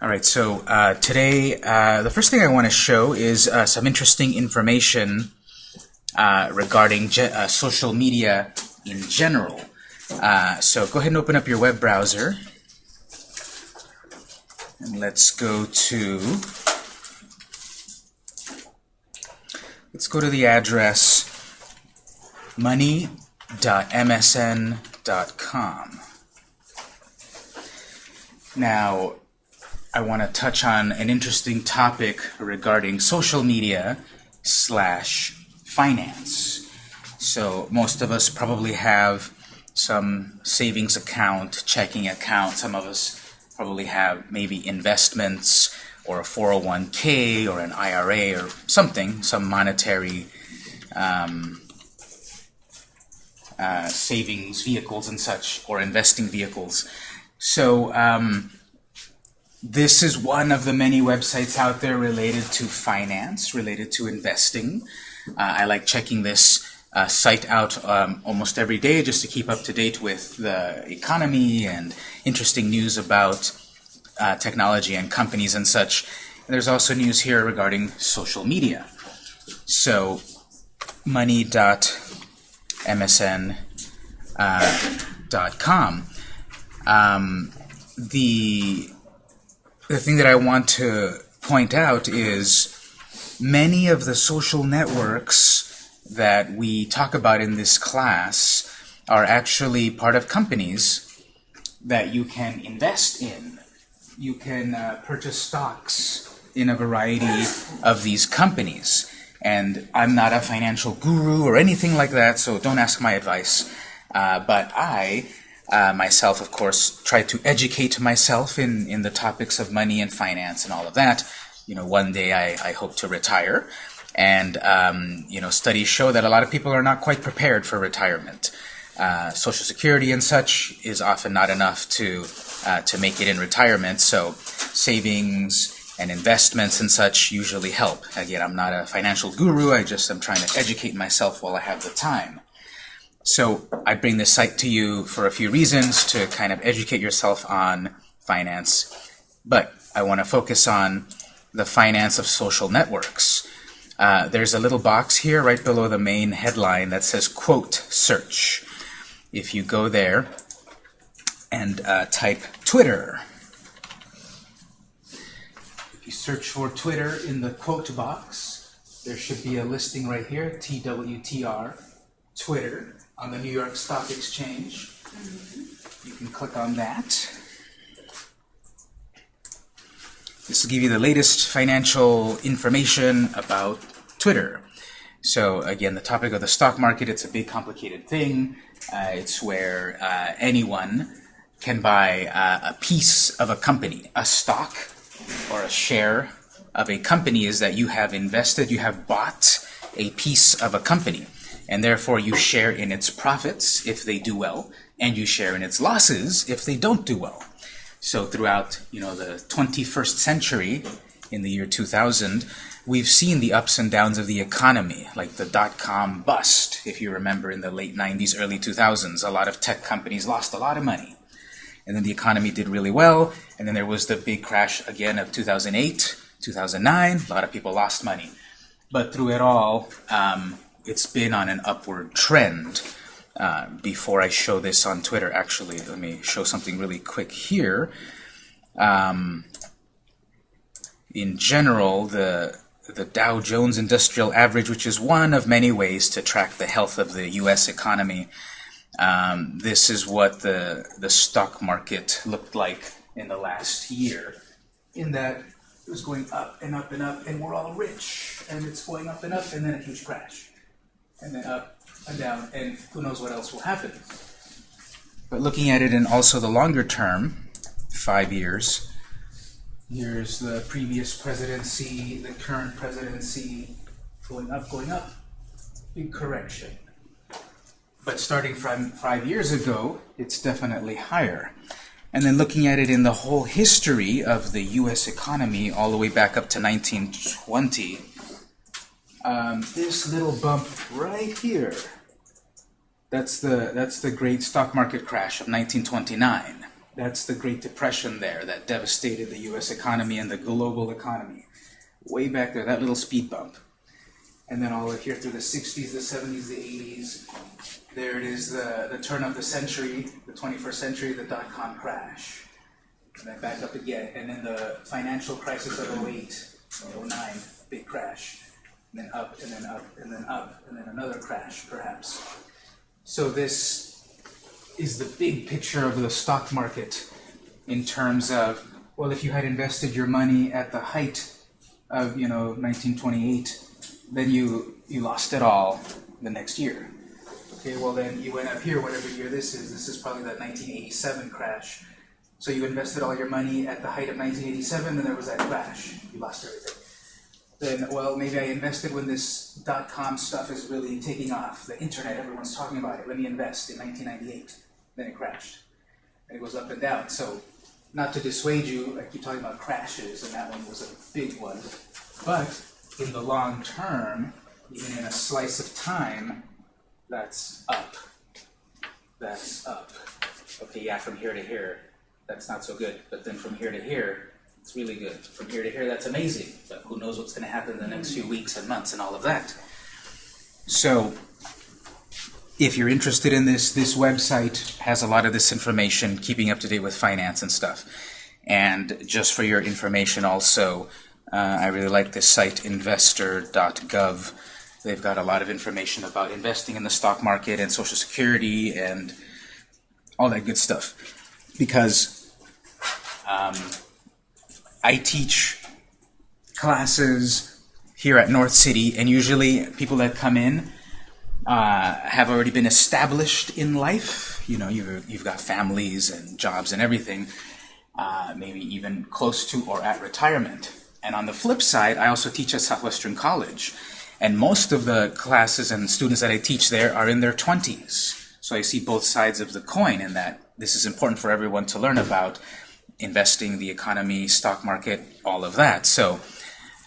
All right, so uh, today, uh, the first thing I want to show is uh, some interesting information uh, regarding uh, social media in general. Uh, so go ahead and open up your web browser. And let's go to, let's go to the address money.msn.com. Now, I want to touch on an interesting topic regarding social media slash finance. So most of us probably have some savings account, checking account. Some of us probably have maybe investments or a 401k or an IRA or something, some monetary um, uh, savings vehicles and such, or investing vehicles. So um, this is one of the many websites out there related to finance, related to investing. Uh, I like checking this uh, site out um, almost every day just to keep up to date with the economy and interesting news about uh, technology and companies and such. And there's also news here regarding social media. So money.msn.com. Uh, um, the the thing that I want to point out is many of the social networks that we talk about in this class are actually part of companies that you can invest in. You can uh, purchase stocks in a variety of these companies. And I'm not a financial guru or anything like that, so don't ask my advice. Uh, but I uh, myself, of course, try to educate myself in, in the topics of money and finance and all of that. You know, one day I, I hope to retire. And, um, you know, studies show that a lot of people are not quite prepared for retirement. Uh, Social Security and such is often not enough to, uh, to make it in retirement. So savings and investments and such usually help. Again, I'm not a financial guru. I just am trying to educate myself while I have the time. So I bring this site to you for a few reasons to kind of educate yourself on finance. But I want to focus on the finance of social networks. Uh, there's a little box here right below the main headline that says quote search. If you go there and uh, type Twitter, if you search for Twitter in the quote box, there should be a listing right here, TWTR, Twitter on the New York Stock Exchange. You can click on that. This will give you the latest financial information about Twitter. So again, the topic of the stock market, it's a big complicated thing. Uh, it's where uh, anyone can buy uh, a piece of a company. A stock or a share of a company is that you have invested, you have bought a piece of a company and therefore you share in its profits if they do well, and you share in its losses if they don't do well. So throughout you know the 21st century, in the year 2000, we've seen the ups and downs of the economy, like the dot-com bust, if you remember in the late 90s, early 2000s. A lot of tech companies lost a lot of money. And then the economy did really well, and then there was the big crash again of 2008, 2009. A lot of people lost money. But through it all, um, it's been on an upward trend. Uh, before I show this on Twitter, actually, let me show something really quick here. Um, in general, the the Dow Jones Industrial Average, which is one of many ways to track the health of the U.S. economy, um, this is what the the stock market looked like in the last year. In that it was going up and up and up, and we're all rich, and it's going up and up, and then a huge crash and then up and down, and who knows what else will happen. But looking at it in also the longer term, five years, here's the previous presidency, the current presidency, going up, going up, big correction. But starting from five years ago, it's definitely higher. And then looking at it in the whole history of the U.S. economy, all the way back up to 1920, um, this little bump right here, that's the, that's the great stock market crash of 1929. That's the Great Depression there that devastated the US economy and the global economy. Way back there, that little speed bump. And then all the way here through the 60s, the 70s, the 80s, there it is, the, the turn of the century, the 21st century, the dot-com crash. And then back up again, and then the financial crisis of 08, 09, big crash. And then up, and then up, and then up, and then another crash, perhaps. So this is the big picture of the stock market in terms of, well, if you had invested your money at the height of, you know, 1928, then you, you lost it all the next year. Okay, well then you went up here, whatever year this is, this is probably that 1987 crash. So you invested all your money at the height of 1987, and there was that crash. You lost everything. Then, well, maybe I invested when this dot-com stuff is really taking off. The internet, everyone's talking about it. Let me invest in 1998. Then it crashed. And it goes up and down. So, not to dissuade you, I keep talking about crashes, and that one was a big one. But in the long term, even in a slice of time, that's up. That's up. Okay, yeah, from here to here, that's not so good. But then from here to here, it's really good. From here to here, that's amazing. But who knows what's going to happen in the next few weeks and months and all of that. So, if you're interested in this, this website has a lot of this information, keeping up to date with finance and stuff. And just for your information also, uh, I really like this site, investor.gov. They've got a lot of information about investing in the stock market and Social Security and all that good stuff. Because um, I teach classes here at North City, and usually people that come in uh, have already been established in life. You know, you've, you've got families and jobs and everything, uh, maybe even close to or at retirement. And on the flip side, I also teach at Southwestern College. And most of the classes and students that I teach there are in their 20s. So I see both sides of the coin in that this is important for everyone to learn about investing, the economy, stock market, all of that. So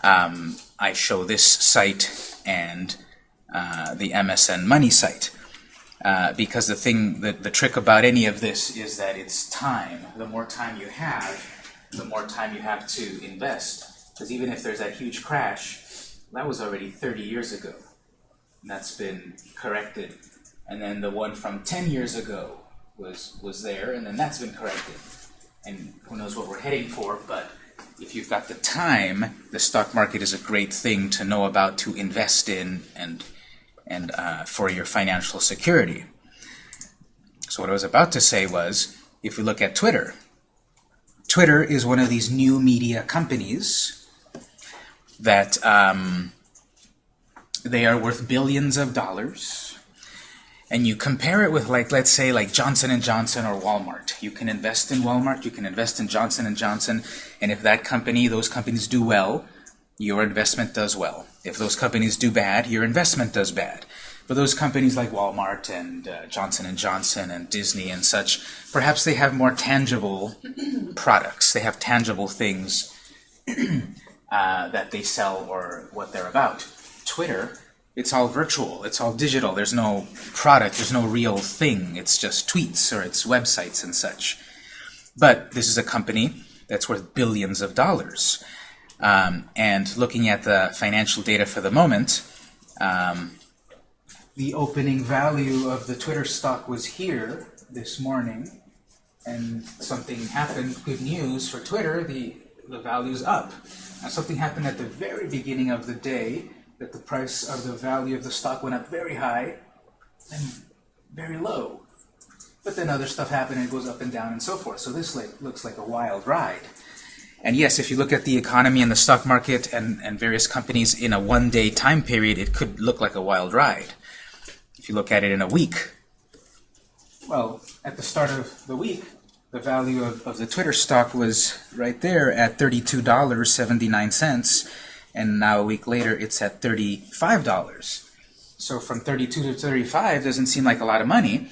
um, I show this site and uh, the MSN Money site. Uh, because the thing, the, the trick about any of this is that it's time. The more time you have, the more time you have to invest. Because even if there's that huge crash, that was already 30 years ago. And that's been corrected. And then the one from 10 years ago was, was there, and then that's been corrected. And who knows what we're heading for, but if you've got the time, the stock market is a great thing to know about, to invest in, and, and uh, for your financial security. So what I was about to say was, if we look at Twitter, Twitter is one of these new media companies that um, they are worth billions of dollars and you compare it with like let's say like Johnson & Johnson or Walmart. You can invest in Walmart you can invest in Johnson & Johnson and if that company those companies do well your investment does well. If those companies do bad your investment does bad. But those companies like Walmart and uh, Johnson & Johnson and Disney and such perhaps they have more tangible products. They have tangible things uh, that they sell or what they're about. Twitter, it's all virtual, it's all digital, there's no product, there's no real thing, it's just tweets or it's websites and such. But this is a company that's worth billions of dollars. Um, and looking at the financial data for the moment, um, the opening value of the Twitter stock was here this morning, and something happened, good news for Twitter, the, the value's up. Now, something happened at the very beginning of the day that the price or the value of the stock went up very high and very low. But then other stuff happened and it goes up and down and so forth. So this like, looks like a wild ride. And yes, if you look at the economy and the stock market and, and various companies in a one-day time period, it could look like a wild ride. If you look at it in a week, well, at the start of the week, the value of, of the Twitter stock was right there at $32.79 and now a week later it's at $35. So from 32 to 35 doesn't seem like a lot of money,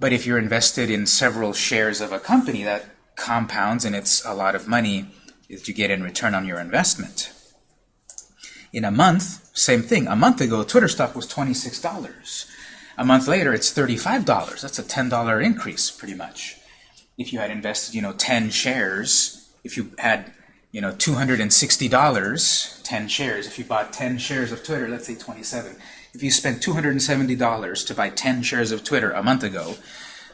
but if you're invested in several shares of a company that compounds and it's a lot of money that you get in return on your investment. In a month, same thing. A month ago, Twitter stock was $26. A month later, it's $35. That's a $10 increase, pretty much. if you had invested, you know, 10 shares, if you had, you know, $260, 10 shares, if you bought 10 shares of Twitter, let's say 27, if you spent $270 to buy 10 shares of Twitter a month ago,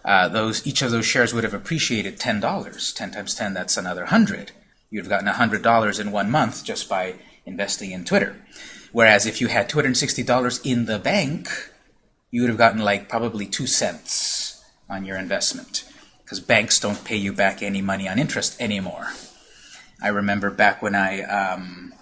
uh, those each of those shares would have appreciated $10. 10 times 10, that's another 100. You'd have gotten $100 in one month just by investing in Twitter. Whereas if you had $260 in the bank, you would have gotten like probably two cents on your investment because banks don't pay you back any money on interest anymore. I remember back when I um,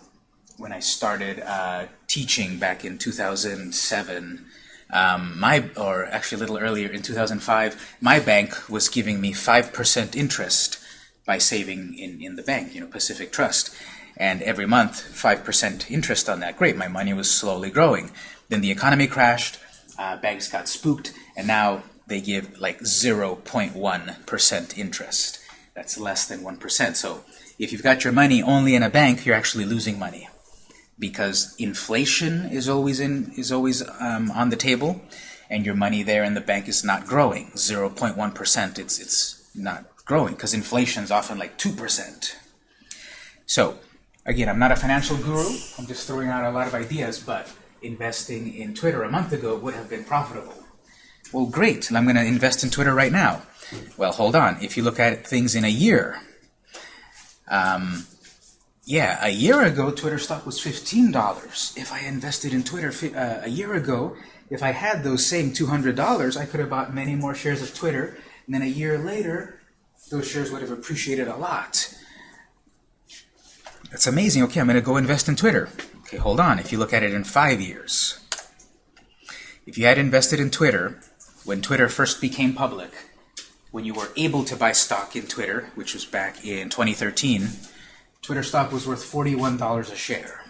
when I started uh, teaching back in 2007, um, my or actually a little earlier in 2005, my bank was giving me five percent interest by saving in in the bank, you know, Pacific Trust, and every month five percent interest on that. Great, my money was slowly growing. Then the economy crashed, uh, banks got spooked, and now they give like 0.1% interest. That's less than 1%. So if you've got your money only in a bank, you're actually losing money because inflation is always in is always um, on the table, and your money there in the bank is not growing. 0.1%, it's it's not growing because inflation is often like 2%. So again, I'm not a financial guru. I'm just throwing out a lot of ideas, but investing in Twitter a month ago would have been profitable. Well, great, I'm going to invest in Twitter right now. Well, hold on. If you look at things in a year, um, yeah, a year ago, Twitter stock was $15. If I invested in Twitter uh, a year ago, if I had those same $200, I could have bought many more shares of Twitter, and then a year later, those shares would have appreciated a lot. That's amazing. Okay, I'm going to go invest in Twitter. Okay, hold on. If you look at it in five years, if you had invested in Twitter when Twitter first became public, when you were able to buy stock in Twitter, which was back in 2013, Twitter stock was worth $41 a share.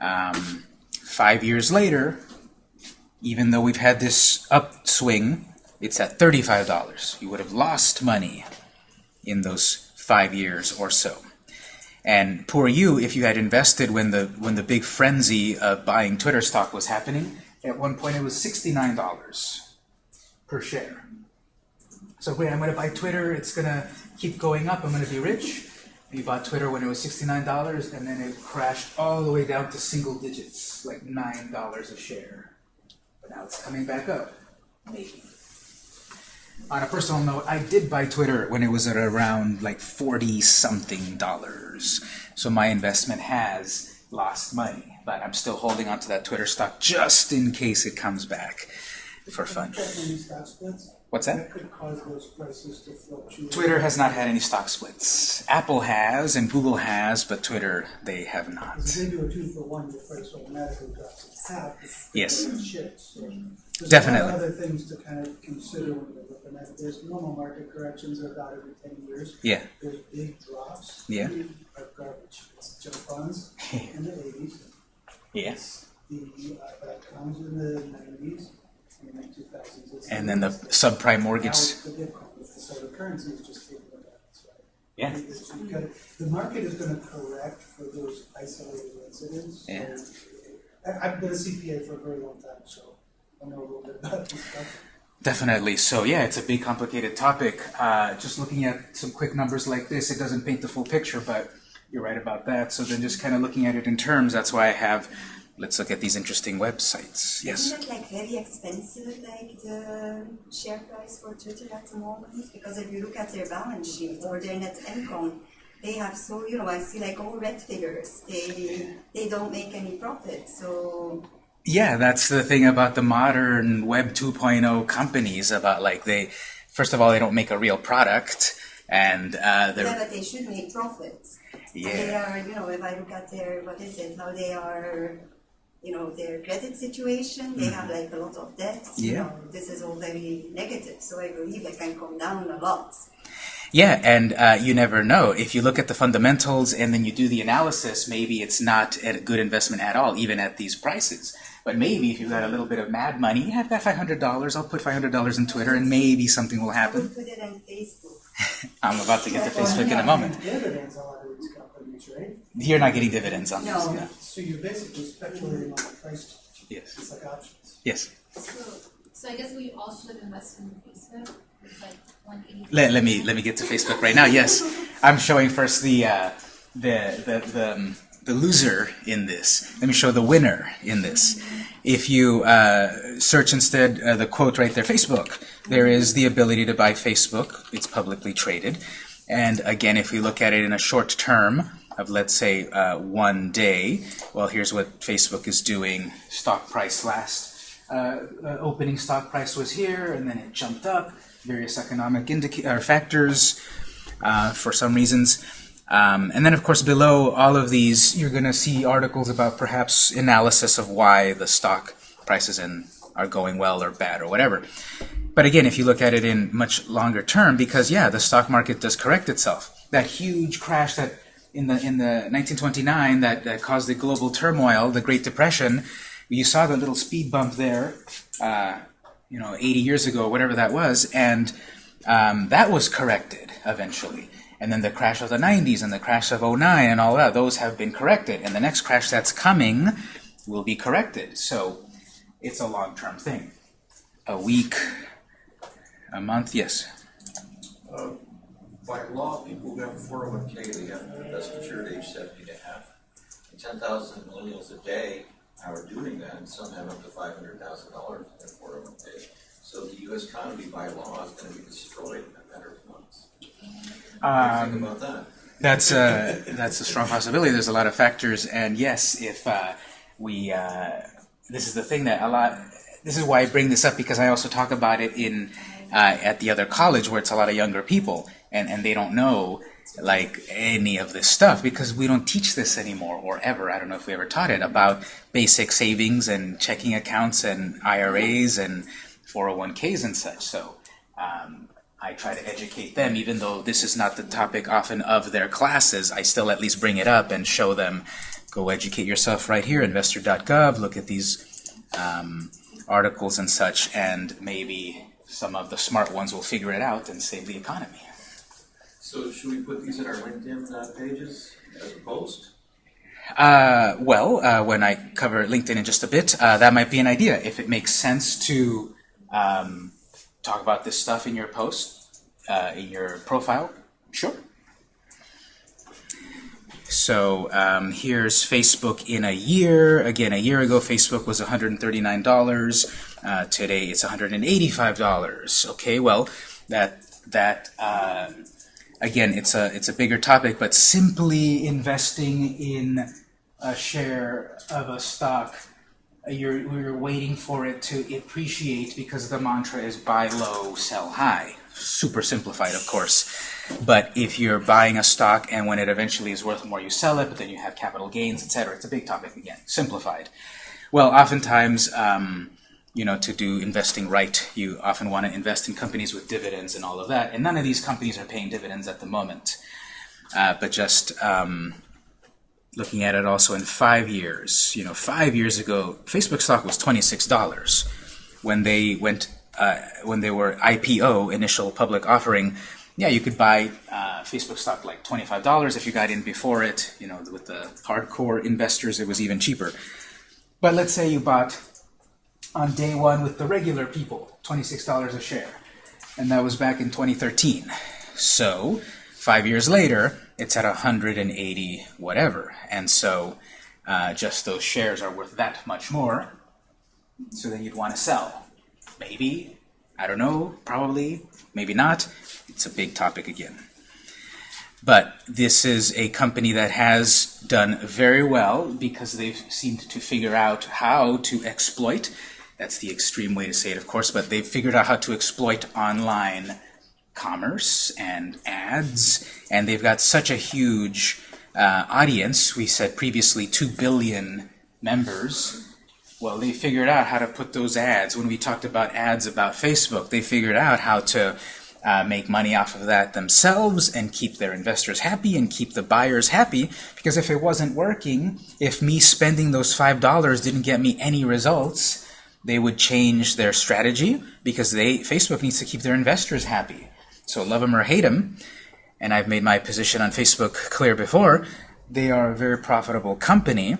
Um, five years later, even though we've had this upswing, it's at $35. You would have lost money in those five years or so. And poor you if you had invested when the when the big frenzy of buying Twitter stock was happening. At one point it was $69 per share. So wait, I'm going to buy Twitter, it's going to keep going up, I'm going to be rich. You bought Twitter when it was $69, and then it crashed all the way down to single digits, like $9 a share. But now it's coming back up, maybe. On a personal note, I did buy Twitter when it was at around like 40-something dollars. So my investment has lost money, but I'm still holding onto that Twitter stock just in case it comes back for fun. What's that? That could cause those prices to fluctuate. Twitter has not had any stock splits. Apple has and Google has, but Twitter, they have not. If they do a two for one, your price automatically drops half. Yes. shifts. So There's Definitely. of other things to kind of consider when you're looking at. There's normal market corrections are about every ten years. Yeah. There's big drops. Yeah. Are garbage. It's junk bonds in the eighties. Yes. The uh, dot coms in the nineties and the two thousands. And then the subprime mortgage. The Bitcoin. So the currency is just taking it out. That's right. Yeah. It's- you gotta- The market is gonna correct for those isolated incidents. Yeah. I've been a CPA for a very long time, so I know a little bit about this stuff. Definitely. So yeah, it's a big, complicated topic. Uh, just looking at some quick numbers like this, it doesn't paint the full picture, but you're right about that. So then just kind of looking at it in terms, that's why I have, let's look at these interesting websites. Yes? Isn't it like very expensive, like the share price for Twitter at the moment? Because if you look at their balance sheet or their net income, they have so you know I see like all red figures. They they don't make any profit. So Yeah, that's the thing about the modern Web 2.0 companies, about like they, first of all, they don't make a real product, and uh, yeah, they're, but they should make profits. And they yeah, are you know if I look at their what is it how they are. You know their credit situation. They have like a lot of debt. You Mm-hmm. Know, this is all very negative. So I believe it can come down a lot. yeah, and uh, you never know. If you look at the fundamentals and then you do the analysis, maybe it's not a good investment at all, even at these prices. But maybe if you've got a little bit of mad money, yeah, I've got $500, I'll put $500 in Twitter and maybe something will happen. put it on Facebook. I'm about to get to Facebook in a moment. Dividends on a lot of these companies, right? You're not getting dividends on this. No. Yeah. So you're basically speculating on the price. Yes. It's like options. Yes. So, So I guess we all should invest in Facebook. Like. Let, let me let me get to Facebook right now. Yes, I'm showing first the uh, the the the, um, the loser in this. Let me show the winner in this. If you uh, search instead uh, the quote right there, Facebook, there is the ability to buy Facebook. It's publicly traded, and again, if we look at it in a short term of let's say uh, one day, well, here's what Facebook is doing. Stock price last uh, uh, opening stock price was here, and then it jumped up. Various economic indica- or factors uh, for some reasons. Um, and then, of course, below all of these, you're going to see articles about perhaps analysis of why the stock prices in are going well or bad or whatever. But again, if you look at it in much longer term, because yeah, the stock market does correct itself. That huge crash that in the in the 1929 that, that caused the global turmoil, the Great Depression, you saw the little speed bump there, uh, you know, 80 years ago, whatever that was, and um, that was corrected eventually. And then the crash of the 90s and the crash of 09 and all that, those have been corrected. And the next crash that's coming will be corrected. So it's a long-term thing. A week, a month, yes. Uh, By law, people who have four oh one K, they have, that's at age seventy and a half. And ten thousand millennials a day are doing that, and some have up to five hundred thousand dollars in their four oh one K. So the US economy by law is gonna be destroyed in a matter of months. What do you think about that? That's a that's a strong possibility. There's a lot of factors, and yes, if uh, we uh, this is the thing that a lot. This is why I bring this up because I also talk about it in uh, at the other college where it's a lot of younger people, and and they don't know like any of this stuff because we don't teach this anymore or ever. I don't know if we ever taught it about basic savings and checking accounts and IRAs and 401ks and such. So. Um, I try to educate them, even though this is not the topic often of their classes. I still at least bring it up and show them, go educate yourself right here, investor.gov, look at these um, articles and such, and maybe some of the smart ones will figure it out and save the economy. So should we put these in our LinkedIn uh, pages as a post? Uh, well, uh, when I cover LinkedIn in just a bit, uh, that might be an idea. If it makes sense to um, talk about this stuff in your post, uh, in your profile, sure. So um, here's Facebook in a year. Again, a year ago, Facebook was $139. Uh, today, it's $185. Okay, well, that that uh, again, it's a it's a bigger topic, but simply investing in a share of a stock you're, you're waiting for it to appreciate because the mantra is buy low, sell high. Super simplified, of course. But if you're buying a stock and when it eventually is worth more, you sell it, but then you have capital gains, etc. It's a big topic again, simplified. Well, oftentimes, um, you know, to do investing right, you often want to invest in companies with dividends and all of that. And none of these companies are paying dividends at the moment. Uh, but just um, looking at it also in five years. You know, five years ago, Facebook stock was twenty-six dollars when they went uh, when they were IPO, initial public offering. Yeah, you could buy uh, Facebook stock like twenty-five dollars if you got in before it. You know, with the hardcore investors, it was even cheaper. But let's say you bought on day one with the regular people, twenty-six dollars a share, and that was back in 2013. So five years later, it's at 180 whatever. And so uh, just those shares are worth that much more. So then you'd want to sell. Maybe, I don't know, probably, maybe not. It's a big topic again. But this is a company that has done very well because they've seemed to figure out how to exploit. That's the extreme way to say it, of course, but they've figured out how to exploit online commerce and ads, and they've got such a huge uh, audience. We said previously 2 billion members. Well, they figured out how to put those ads. When we talked about ads about Facebook, they figured out how to uh, make money off of that themselves and keep their investors happy and keep the buyers happy. Because if it wasn't working, if me spending those $5 didn't get me any results, they would change their strategy because they Facebook needs to keep their investors happy. So love them or hate them, and I've made my position on Facebook clear before, they are a very profitable company,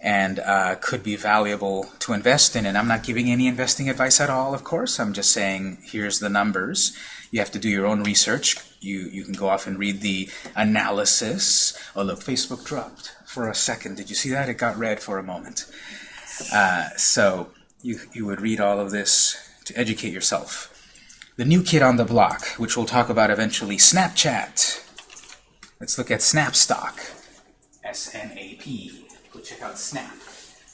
and uh, could be valuable to invest in. And I'm not giving any investing advice at all, of course. I'm just saying here's the numbers. You have to do your own research. You, you can go off and read the analysis. Oh, look, Facebook dropped for a second. Did you see that? It got red for a moment. Uh, so you, you would read all of this to educate yourself. The new kid on the block, which we'll talk about eventually, Snapchat. Let's look at Snapstock. S-N-A-P. Go check out Snap.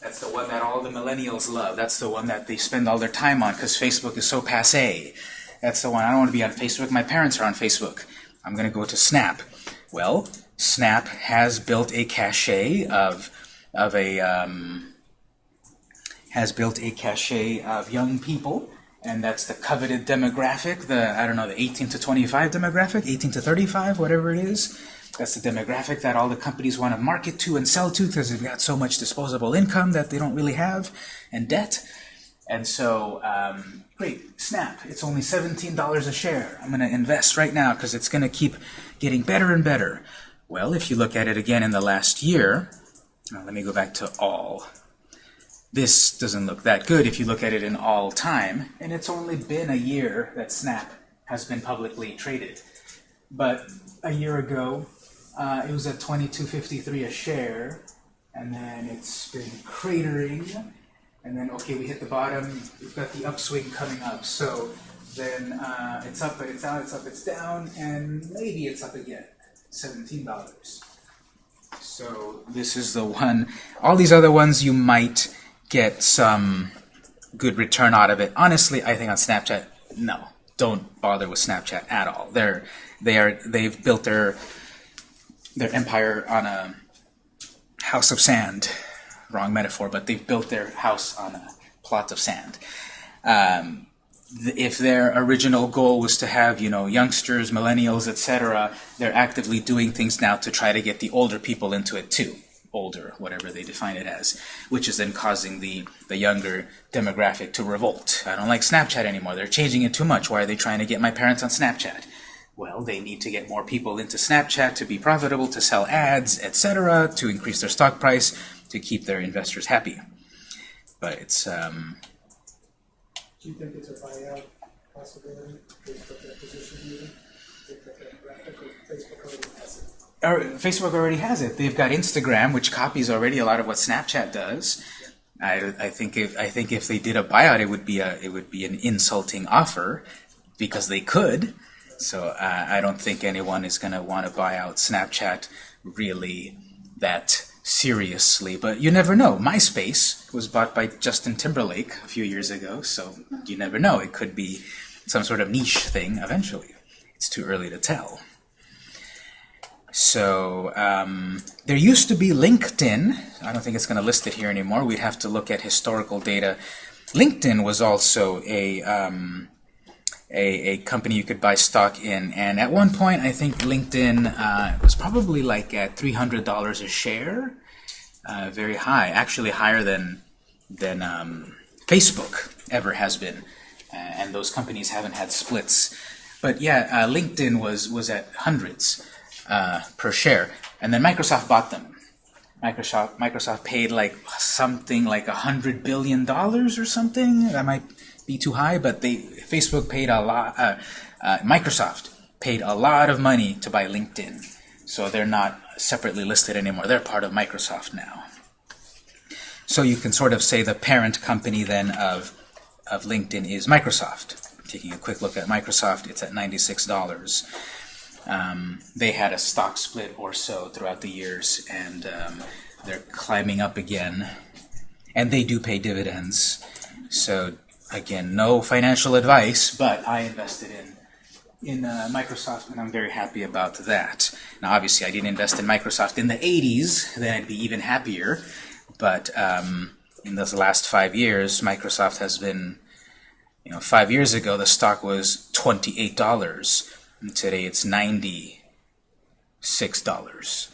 That's the one that all the millennials love. That's the one that they spend all their time on because Facebook is so passe. That's the one. I don't want to be on Facebook. My parents are on Facebook. I'm going to go to Snap. Well, Snap has built a cache of of a um, has built a cache of young people, and that's the coveted demographic. The I don't know the 18 to 25 demographic, 18 to 35, whatever it is. That's the demographic that all the companies want to market to and sell to because they've got so much disposable income that they don't really have, and debt. And so, um, great, Snap, it's only $17 a share. I'm going to invest right now because it's going to keep getting better and better. Well, if you look at it again in the last year, let me go back to all. This doesn't look that good if you look at it in all time, and it's only been a year that Snap has been publicly traded. But a year ago, uh, it was at 22.53 a share, and then it's been cratering, and then okay, we hit the bottom. We've got the upswing coming up, so then uh, it's up, but it's down, it's up, it's down, and maybe it's up again, seventeen dollars. So this is the one. All these other ones you might get some good return out of it. Honestly, I think on Snapchat, no, don't bother with Snapchat at all. They're they are they've built their their empire on a house of sand. Wrong metaphor, but they've built their house on a plot of sand. Um, if their original goal was to have, you know, youngsters, millennials, etc., they're actively doing things now to try to get the older people into it too. Older, whatever they define it as, which is then causing the, the younger demographic to revolt. I don't like Snapchat anymore. They're changing it too much. Why are they trying to get my parents on Snapchat? Well, they need to get more people into Snapchat to be profitable, to sell ads, etc., to increase their stock price, to keep their investors happy. But it's um, Do you think it's a buyout possibility, Facebook acquisition or Facebook Facebook already has it. They've got Instagram, which copies already a lot of what Snapchat does. I, I think if I think if they did a buyout, it would be a it would be an insulting offer because they could. So uh, I don't think anyone is going to want to buy out Snapchat really that seriously. But you never know. MySpace was bought by Justin Timberlake a few years ago, so you never know. It could be some sort of niche thing eventually. It's too early to tell. So um, there used to be LinkedIn. I don't think it's going to list it here anymore. We'd have to look at historical data. LinkedIn was also a, um, a, a company you could buy stock in. And at one point, I think LinkedIn uh, was probably like at $300 a share. Uh, very high, actually higher than, than um, Facebook ever has been. Uh, and those companies haven't had splits. But yeah, uh, LinkedIn was, was at hundreds uh, per share. And then Microsoft bought them. Microsoft Microsoft paid like something like a hundred billion dollars or something. That might be too high, but they Facebook paid a lot. Uh, uh, Microsoft paid a lot of money to buy LinkedIn, so they're not separately listed anymore. They're part of Microsoft now. So you can sort of say the parent company then of of LinkedIn is Microsoft. Taking a quick look at Microsoft, it's at ninety-six dollars. Um, they had a stock split or so throughout the years, and um, they're climbing up again. And they do pay dividends. So again, no financial advice, but I invested in in uh, Microsoft, and I'm very happy about that. Now, obviously, I didn't invest in Microsoft in the 80s, then I'd be even happier. But um, in those last five years, Microsoft has been, you know, five years ago, the stock was $28. And today it's $96.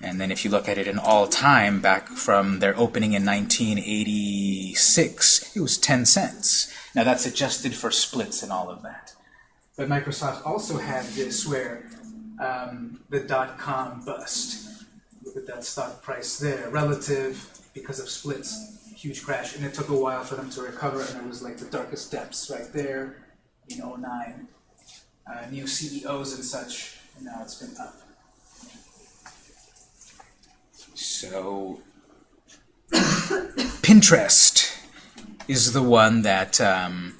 And then if you look at it in all time, back from their opening in 1986, it was 10 cents. Now that's adjusted for splits and all of that. But Microsoft also had this where um, the dot-com bust. Look at that stock price there. Relative because of splits, huge crash, and it took a while for them to recover, and it was like the darkest depths right there in 09. Uh, new CEOs and such, and now it's been up. So, Pinterest is the one that um,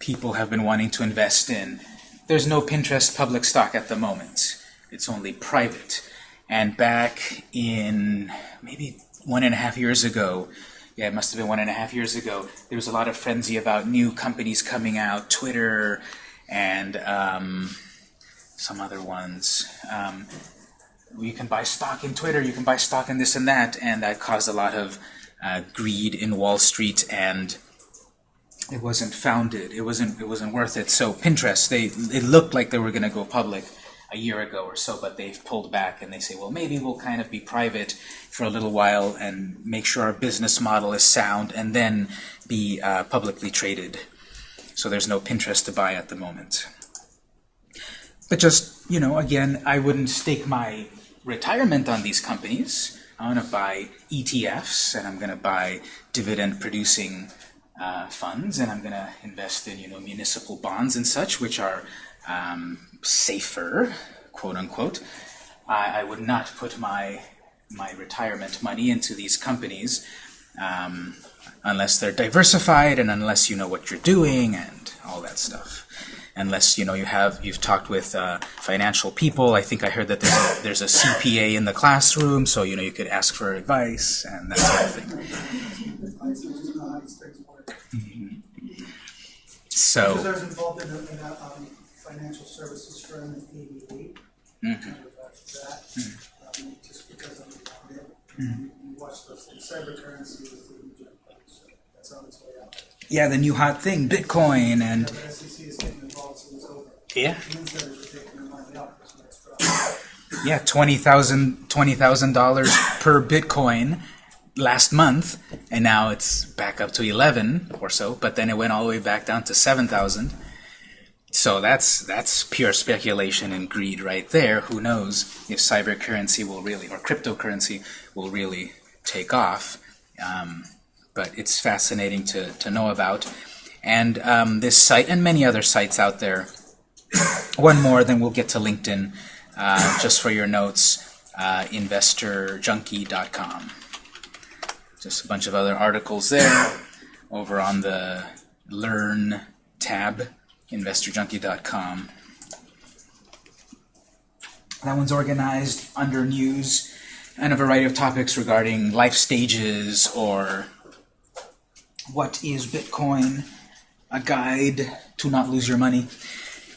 people have been wanting to invest in. There's no Pinterest public stock at the moment. It's only private. And back in maybe one and a half years ago, yeah, it must have been one and a half years ago, there was a lot of frenzy about new companies coming out, Twitter and um, some other ones. Um, you can buy stock in Twitter, you can buy stock in this and that, and that caused a lot of uh, greed in Wall Street, and it wasn't founded. It wasn't. It wasn't worth it. So Pinterest, they it looked like they were going to go public a year ago or so, but they've pulled back, and they say, well, maybe we'll kind of be private for a little while and make sure our business model is sound, and then be uh, publicly traded. So there's no Pinterest to buy at the moment. But just, you know, again, I wouldn't stake my retirement on these companies. I'm going to buy ETFs, and I'm going to buy dividend-producing uh, funds, and I'm going to invest in, you know, municipal bonds and such, which are um, safer, quote unquote. I, I would not put my my retirement money into these companies um, unless they're diversified and unless you know what you're doing and all that stuff unless you know you have you've talked with uh, financial people. I think I heard that there's a, there's a CPA in the classroom, so you know you could ask for advice and that sort of thing. Advice, I just know how these things work. So Because I was involved in a, in a, um, financial services firm in eighty-eight. Kind of after that, um, just because I'm. Watch things, cybercurrency is the so that's on its way out. yeah, the new hot thing, Bitcoin, and the SEC is getting involved, so it's over. yeah, Insiders are taking their money out, because next drop. yeah, twenty thousand twenty thousand dollars per Bitcoin last month, and now it's back up to eleven or so. But then it went all the way back down to seven thousand. So that's that's pure speculation and greed right there. Who knows if cyber currency will really or cryptocurrency will really take off? Um, but it's fascinating to to know about. And um, this site and many other sites out there. One more, then we'll get to LinkedIn. Uh, just for your notes, uh, investorjunkie.com. Just a bunch of other articles there. Over on the Learn tab, investorjunkie.com. That one's organized under news and a variety of topics regarding life stages or what is Bitcoin, a guide to not lose your money,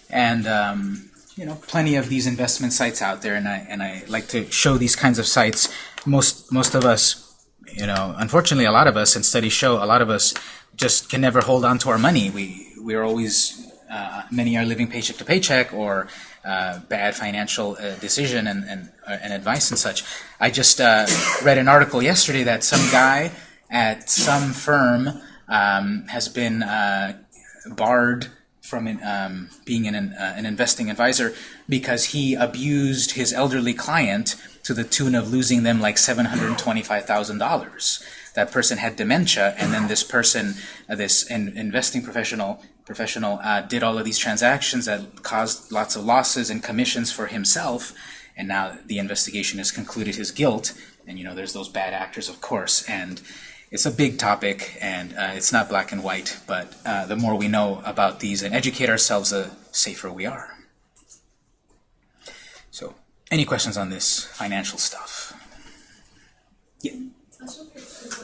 and um, you know plenty of these investment sites out there. And I and I like to show these kinds of sites. Most most of us, you know, unfortunately, a lot of us, and studies show, a lot of us just can never hold on to our money. We we're always uh, many are living paycheck to paycheck or uh, bad financial uh, decision and, and, uh, and advice and such. I just uh, read an article yesterday that some guy at some firm um, has been uh, barred from um, being an, an investing advisor because he abused his elderly client to the tune of losing them like $725,000. That person had dementia, and then this person, this in, investing professional, professional uh, did all of these transactions that caused lots of losses and commissions for himself, and now the investigation has concluded his guilt. And you know, there's those bad actors, of course, and it's a big topic, and uh, it's not black and white. But uh, the more we know about these and educate ourselves, the safer we are. So, any questions on this financial stuff? Yeah. What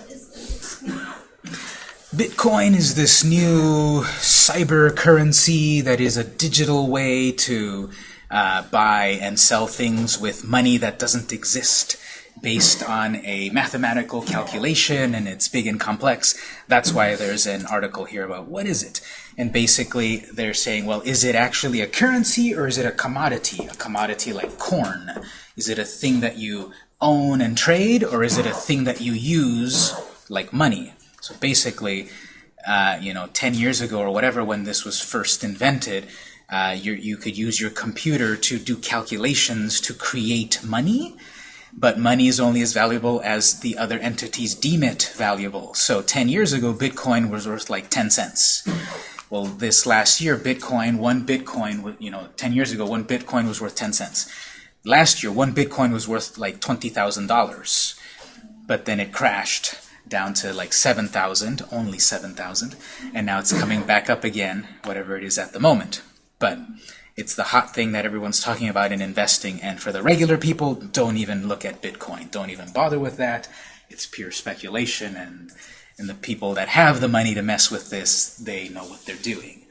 is the Bitcoin is this new cyber currency that is a digital way to uh, buy and sell things with money that doesn't exist based on a mathematical calculation and it's big and complex. That's why there's an article here about what is it? And basically they're saying, well, is it actually a currency or is it a commodity? A commodity like corn. Is it a thing that you own and trade or is it a thing that you use like money? So basically, uh, you know, 10 years ago or whatever when this was first invented, uh, you, you could use your computer to do calculations to create money. but money is only as valuable as the other entities deem it valuable. So 10 years ago, Bitcoin was worth like 10 cents. Well, this last year, Bitcoin, one Bitcoin, you know, 10 years ago, one Bitcoin was worth 10 cents. Last year, one Bitcoin was worth like $20,000, but then it crashed down to like 7,000, only 7,000, and now it's coming back up again, whatever it is at the moment. But it's the hot thing that everyone's talking about in investing, and for the regular people, don't even look at Bitcoin. Don't even bother with that. It's pure speculation, and, and the people that have the money to mess with this, they know what they're doing.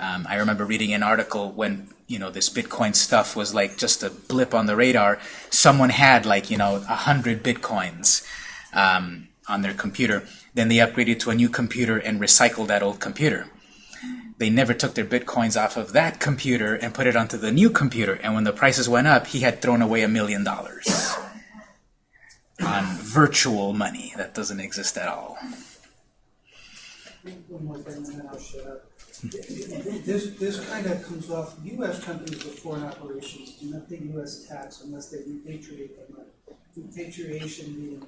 Um, I remember reading an article when you know this Bitcoin stuff was like just a blip on the radar. Someone had like you know a hundred Bitcoins um, on their computer. Then they upgraded to a new computer and recycled that old computer. They never took their Bitcoins off of that computer and put it onto the new computer. And when the prices went up, he had thrown away a million dollars on virtual money that doesn't exist at all. This, this kind of comes off, US companies with foreign operations do not pay US tax unless they repatriate their money. Repatriation being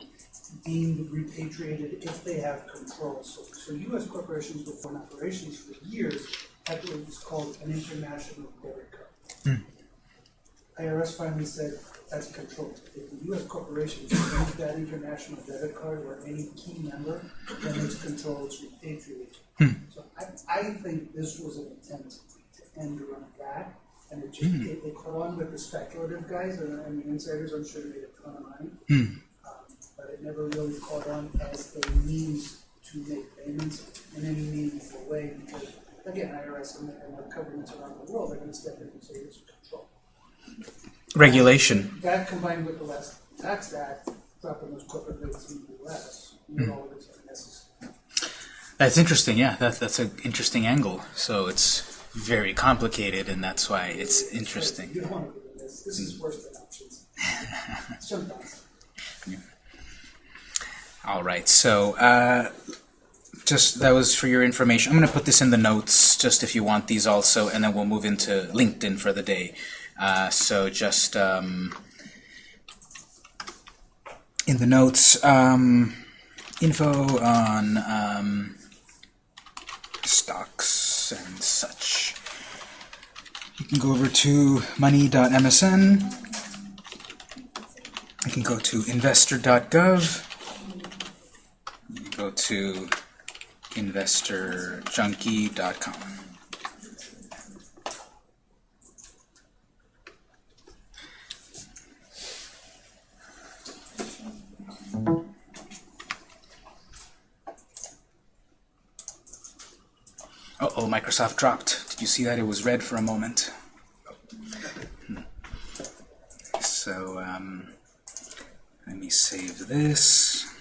deemed repatriated if they have control. So, so US corporations with foreign operations for years had what was called an international debit card. Hmm. IRS finally said, that's control. If the US corporation use that international debit card or any key member, then it's control, it's repatriated. Hmm. So I, I think this was an attempt to end the run that, and it just, hmm. it, it caught on with the speculative guys, and, and the insiders, I'm sure made a ton of money. It never really caught on as a means to make payments in any meaningful way, because, again, IRS and, and the governments around the world are gonna step in and say, it's control. Regulation. That combined with the last tax act, dropping those corporate rates in the US, made all of this unnecessary. That's interesting, yeah. That, that's an interesting angle. So it's very complicated, and that's why it's interesting. You don't want to do this, this is worse than options. Sometimes. All right, so uh, just that was for your information. I'm going to put this in the notes, just if you want these also, and then we'll move into LinkedIn for the day. Uh, so just um, in the notes, um, info on um, stocks and such. You can go over to money.msn. You can go to investor.gov. Go to investorjunkie.com. Uh-oh, Microsoft dropped. Did you see that? It was red for a moment. Hmm. So, um, let me save this.